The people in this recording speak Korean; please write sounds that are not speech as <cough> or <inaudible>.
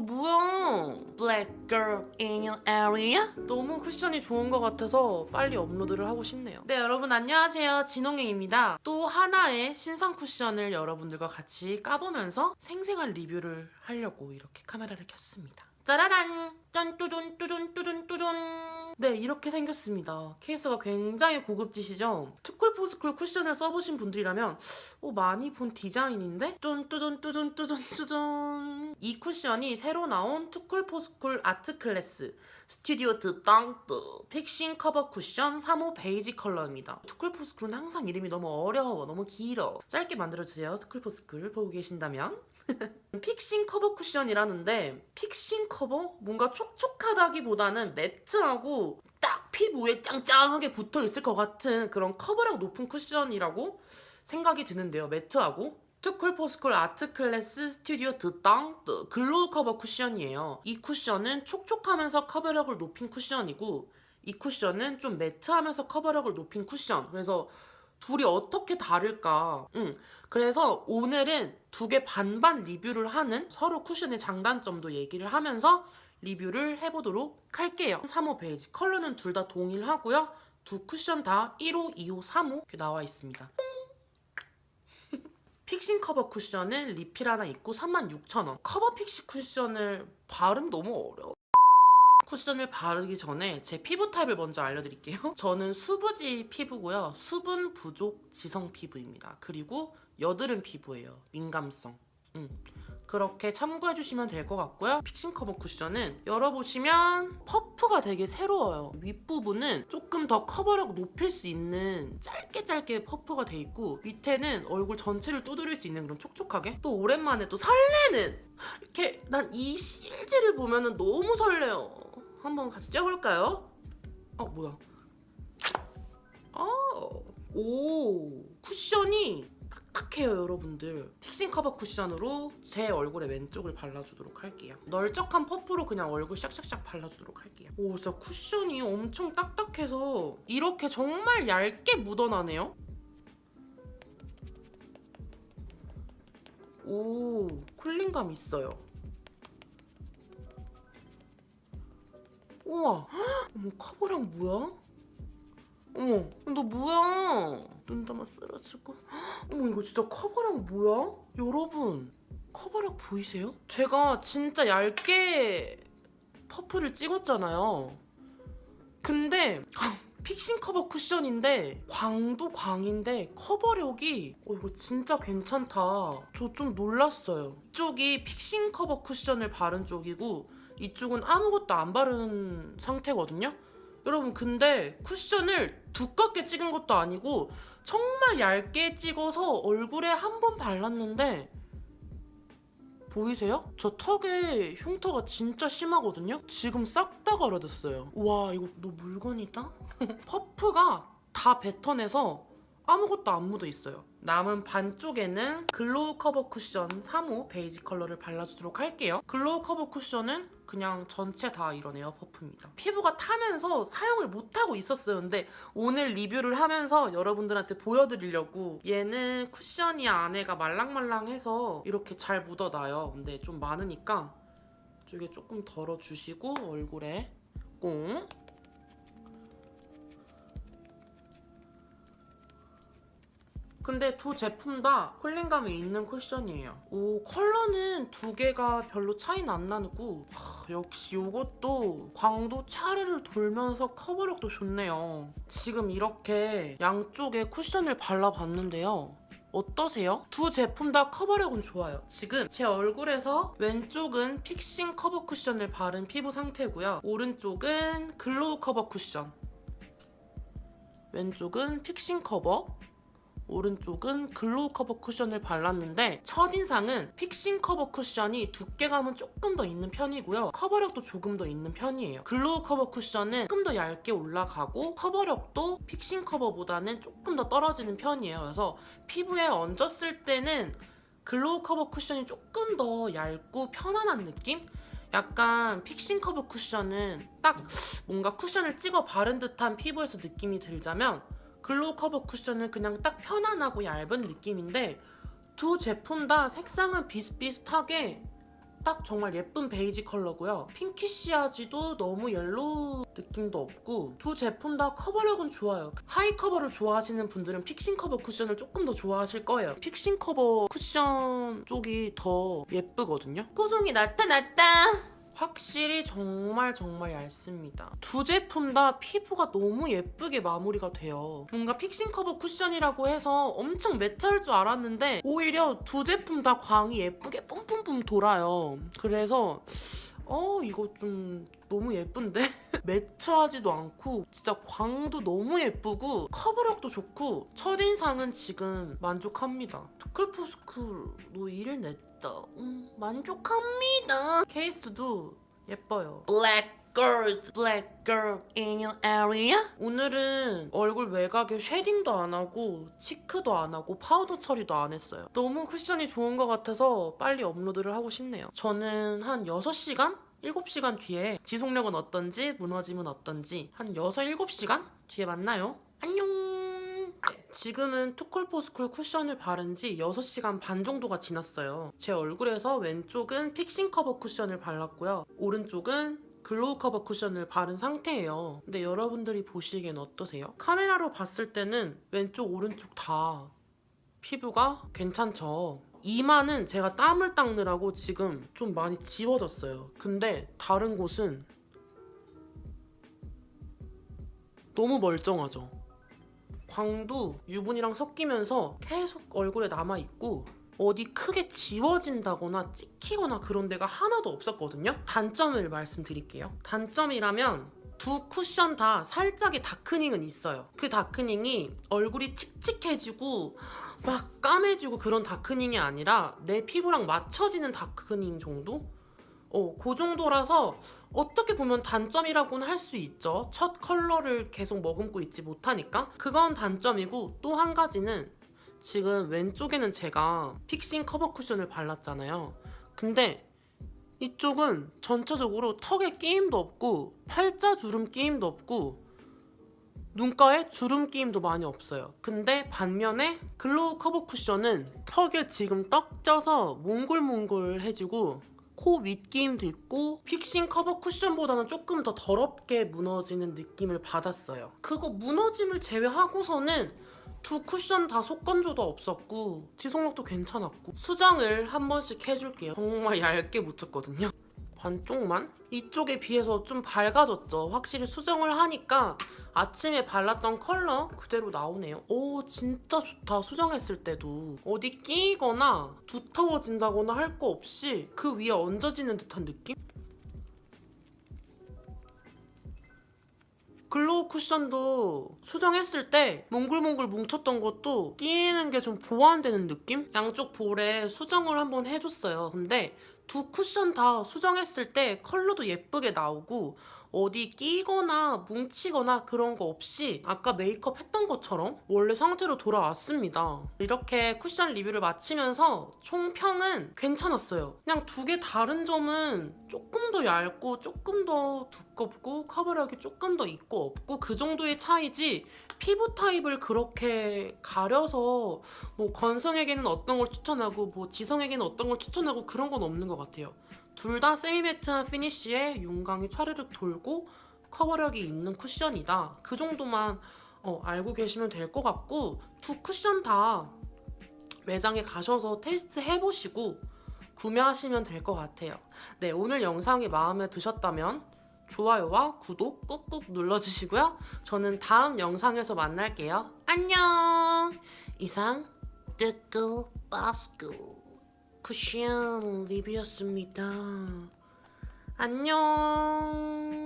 너 뭐야? BLACKPINK in your area? 너무 쿠션이 좋은 것 같아서 빨리 업로드를 하고 싶네요. 네, 여러분 안녕하세요. 진홍행입니다. 또 하나의 신상 쿠션을 여러분들과 같이 까보면서 생생한 리뷰를 하려고 이렇게 카메라를 켰습니다. 짜라란! 짠뚜둔 뚜둔 뚜둔 뚜둔 네 이렇게 생겼습니다. 케이스가 굉장히 고급지시죠? too cool for school 쿠션을 써보신 분들이라면 어, 많이 본 디자인인데? 뚠뚜둔 뚜둔 뚜둔 뚜둔 이 쿠션이 새로 나온 Too Cool For School Artclass Studio de Teint fixing 커버 쿠션 3호 베이지 컬러입니다. 투쿨포스쿨은 항상 이름이 너무 어려워 너무 길어 짧게 만들어주세요 Too Cool For School 보고 계신다면 <laughs> fixing 커버 쿠션이라는데 fixing 커버? 뭔가 촉촉하다기보다는 매트하고 딱 피부에 짱짱하게 붙어 있을 것 같은 그런 커버력 높은 쿠션이라고 생각이 드는데요. 매트하고 Too Cool For School Artclass Studio de Teint glow 커버 쿠션이에요. 이 쿠션은 촉촉하면서 커버력을 높인 쿠션이고 이 쿠션은 좀 매트하면서 커버력을 높인 쿠션. 그래서 둘이 어떻게 다를까? 응. 그래서 오늘은 두 개 반반 리뷰를 하는 서로 쿠션의 장단점도 얘기를 하면서 리뷰를 해보도록 할게요. 3호 베이지 컬러는 둘 다 동일하고요. 두 쿠션 다 1호, 2호, 3호 이렇게 나와 있습니다. fixing 커버 쿠션은 리필 하나 있고 36,000원. 커버 픽시 쿠션을 발음 너무 어려워. 쿠션을 바르기 전에 제 피부 타입을 먼저 알려드릴게요. <laughs> 저는 수부지 피부고요. 수분 부족 지성 피부입니다. 그리고 여드름 피부예요. 민감성. 음. 그렇게 참고해 주시면 될 것 같고요. fixing 커버 쿠션은 열어보시면 퍼프가 되게 새로워요. 윗부분은 조금 더 커버력 높일 수 있는 짧게 짧게 퍼프가 돼 있고 밑에는 얼굴 전체를 두드릴 수 있는 그런 촉촉하게 또 오랜만에 또 설레는 이렇게 난 이 실제를 보면 너무 설레요. 한번 같이 쪄볼까요? 어 뭐야? 아, 오 쿠션이 딱딱해요 여러분들. 픽싱 커버 쿠션으로 제 얼굴에 왼쪽을 발라주도록 할게요. 널쩍한 퍼프로 그냥 얼굴 샥샥샥 발라주도록 할게요. 오 진짜 쿠션이 엄청 딱딱해서 이렇게 정말 얇게 묻어나네요? 오 cooling감 있어요. 우와 <gasps> 어머 커버력 뭐야? 어머 너 뭐야? 눈 감아 쓰러지고. 어머 이거 진짜 커버력 뭐야? 여러분 커버력 보이세요? 제가 진짜 얇게 퍼프를 찍었잖아요. 근데 <laughs> fixing 커버 쿠션인데 광도 광인데 커버력이 어, 이거 진짜 괜찮다. 저 좀 놀랐어요. 이쪽이 픽싱 커버 쿠션을 바른 쪽이고 이쪽은 아무것도 안 바른 상태거든요 여러분 근데 쿠션을 두껍게 찍은 것도 아니고 정말 얇게 찍어서 얼굴에 한 번 발랐는데 보이세요? 저 턱에 흉터가 진짜 심하거든요? 지금 싹 다 가려졌어요. 와 이거 너 물건이다? <laughs> 퍼프가 다 뱉어내서 아무것도 안 묻어 있어요. 남은 반쪽에는 glow 커버 쿠션 3호 베이지 컬러를 발라주도록 할게요. glow 커버 쿠션은 그냥 전체 다 이런 에어 퍼프입니다. 피부가 타면서 사용을 못하고 있었어요. 근데 오늘 리뷰를 하면서 여러분들한테 보여드리려고 얘는 쿠션이 안에가 말랑말랑해서 이렇게 잘 묻어나요. 근데 좀 많으니까 이쪽에 조금 덜어주시고 얼굴에 꽁 근데 두 제품 다 cooling감이 있는 쿠션이에요. 오 컬러는 두 개가 별로 차이는 안 나고 하, 역시 이것도 광도 차르르 돌면서 커버력도 좋네요. 지금 이렇게 양쪽에 쿠션을 발라봤는데요. 어떠세요? 두 제품 다 커버력은 좋아요. 지금 제 얼굴에서 왼쪽은 fixing 커버 쿠션을 바른 피부 상태고요. 오른쪽은 glow 커버 쿠션. 왼쪽은 fixing 커버, 오른쪽은 glow 커버 쿠션을 발랐는데 첫인상은 fixing 커버 쿠션이 두께감은 조금 더 있는 편이고요. 커버력도 조금 더 있는 편이에요. glow 커버 쿠션은 조금 더 얇게 올라가고 커버력도 fixing 커버보다는 조금 더 떨어지는 편이에요. 그래서 피부에 얹었을 때는 glow 커버 쿠션이 조금 더 얇고 편안한 느낌? 약간 fixing 커버 쿠션은 딱 뭔가 쿠션을 찍어 바른 듯한 피부에서 느낌이 들자면 glow 커버 쿠션은 그냥 딱 편안하고 얇은 느낌인데 두 제품 다 색상은 비슷비슷하게 딱 정말 예쁜 베이지 컬러고요. pinkish하지도 너무 yellow 느낌도 없고 두 제품 다 커버력은 좋아요. high 커버를 좋아하시는 분들은 fixing 커버 쿠션을 조금 더 좋아하실 거예요. fixing 커버 쿠션 쪽이 더 예쁘거든요. 코송이 나타났다! 확실히 정말 정말 얇습니다. 두 제품 다 피부가 너무 예쁘게 마무리가 돼요. 뭔가 fixing 커버 쿠션이라고 해서 엄청 매트할 줄 알았는데 오히려 두 제품 다 광이 예쁘게 뿜뿜뿜 돌아요. 그래서 어 이거 좀 너무 예쁜데? <laughs> 매트하지도 않고 진짜 광도 너무 예쁘고 커버력도 좋고 첫인상은 지금 만족합니다. 투클포스쿨로 일을 냈다. 음, 만족합니다. 케이스도 예뻐요. Black girl, black girl in your area? 오늘은 얼굴 외곽에 shading도 안 하고 cheek도 안 하고 파우더 처리도 안 했어요. 너무 쿠션이 좋은 것 같아서 빨리 업로드를 하고 싶네요. 저는 한 6시간? 7시간 뒤에 지속력은 어떤지 무너짐은 어떤지 한 6, 7시간 뒤에 만나요. 안녕! 네, 지금은 Too Cool For School 쿠션을 바른 지 6시간 반 정도가 지났어요. 제 얼굴에서 왼쪽은 fixing 커버 쿠션을 발랐고요. 오른쪽은 glow 커버 쿠션을 바른 상태예요. 근데 여러분들이 보시기엔 어떠세요? 카메라로 봤을 때는 왼쪽, 오른쪽 다 피부가 괜찮죠. 이마는 제가 땀을 닦느라고 지금 좀 많이 지워졌어요. 근데 다른 곳은 너무 멀쩡하죠. 광도 유분이랑 섞이면서 계속 얼굴에 남아있고 어디 크게 지워진다거나 찍히거나 그런 데가 하나도 없었거든요. 단점을 말씀드릴게요. 단점이라면 두 쿠션 다 살짝의 다크닝은 있어요. 그 다크닝이 얼굴이 칙칙해지고 막 까매지고 그런 다크닝이 아니라 내 피부랑 맞춰지는 다크닝 정도? 어, 그 정도라서 어떻게 보면 단점이라고는 할 수 있죠. 첫 컬러를 계속 머금고 있지 못하니까. 그건 단점이고 또 한 가지는 지금 왼쪽에는 제가 fixing 커버 쿠션을 발랐잖아요. 근데 이쪽은 전체적으로 턱에 끼임도 없고 팔자 주름 끼임도 없고 눈가에 주름 끼임도 많이 없어요. 근데 반면에 glow 커버 쿠션은 턱에 지금 떡져서 몽글몽글해지고 코 밑끼임도 있고 fixing 커버 쿠션보다는 조금 더 더럽게 무너지는 느낌을 받았어요. 그거 무너짐을 제외하고서는 두 쿠션 다 속건조도 없었고 지속력도 괜찮았고 수정을 한 번씩 해줄게요. 정말 얇게 묻혔거든요. 반쪽만? 이쪽에 비해서 좀 밝아졌죠. 확실히 수정을 하니까 아침에 발랐던 컬러 그대로 나오네요. 오 진짜 좋다. 수정했을 때도 어디 끼거나 두터워진다거나 할 거 없이 그 위에 얹어지는 듯한 느낌? glow 쿠션도 수정했을 때 몽글몽글 뭉쳤던 것도 끼는 게 좀 보완되는 느낌? 양쪽 볼에 수정을 한번 해줬어요. 근데 두 쿠션 다 수정했을 때 컬러도 예쁘게 나오고 어디 끼거나 뭉치거나 그런 거 없이 아까 메이크업 했던 것처럼 원래 상태로 돌아왔습니다. 이렇게 쿠션 리뷰를 마치면서 총평은 괜찮았어요. 그냥 두 개 다른 점은 조금 더 얇고 조금 더 두껍고 커버력이 조금 더 있고 없고 그 정도의 차이지 피부 타입을 그렇게 가려서 뭐 건성에게는 어떤 걸 추천하고 뭐 지성에게는 어떤 걸 추천하고 그런 건 없는 것 같아요. 둘 다 세미매트한 피니쉬에 윤광이 차르륵 돌고 커버력이 있는 쿠션이다. 그 정도만 어, 알고 계시면 될 것 같고 두 쿠션 다 매장에 가셔서 테스트 해보시고 구매하시면 될 것 같아요. 네, 오늘 영상이 마음에 드셨다면 좋아요와 구독 꾹꾹 눌러주시고요. 저는 다음 영상에서 만날게요. 안녕! 이상 뜨끄 바스쿠 쿠션 리뷰였습니다. 안녕!